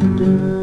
wonder.